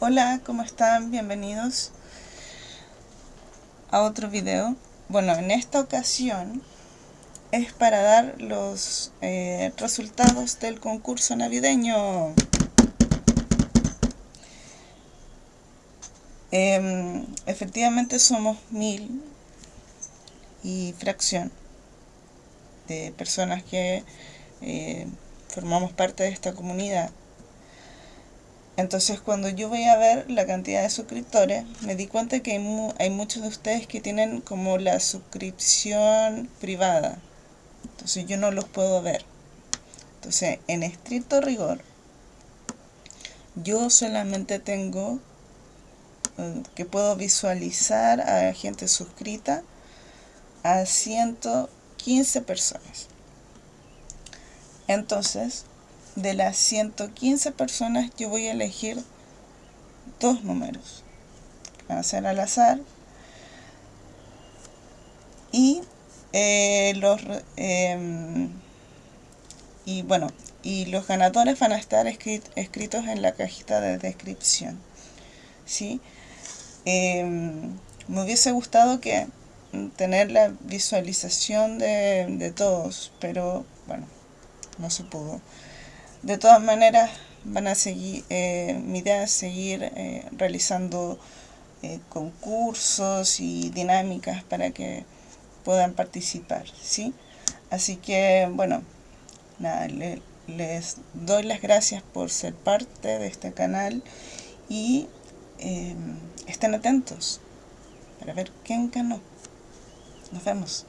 Hola, ¿cómo están? Bienvenidos a otro video. Bueno, en esta ocasión es para dar los eh, resultados del concurso navideño. Em, efectivamente somos mil y fracción de personas que eh, formamos parte de esta comunidad entonces cuando yo voy a ver la cantidad de suscriptores, me di cuenta que hay, muchos de ustedes que tienen como la suscripción privada. Entonces yo no los puedo ver. Entonces, en estricto rigor, yo solamente tengo eh, que puedo visualizar a gente suscrita a 115 personas. Entonces, de las 115 personas yo voy a elegir dos números. Van a ser al azar. Y eh, los em, y bueno, y los ganadores van a estar escritos en la cajita de descripción. ¿sí? Em, me hubiese gustado que tener la visualización de, de todos, pero bueno, no se pudo. De todas maneras, van a seguir, eh, mi idea es seguir eh, realizando eh, concursos y dinámicas para que puedan participar, ¿sí? Así que, bueno, nada, les doy las gracias por ser parte de este canal y estén atentos para ver quién ganó. Nos vemos.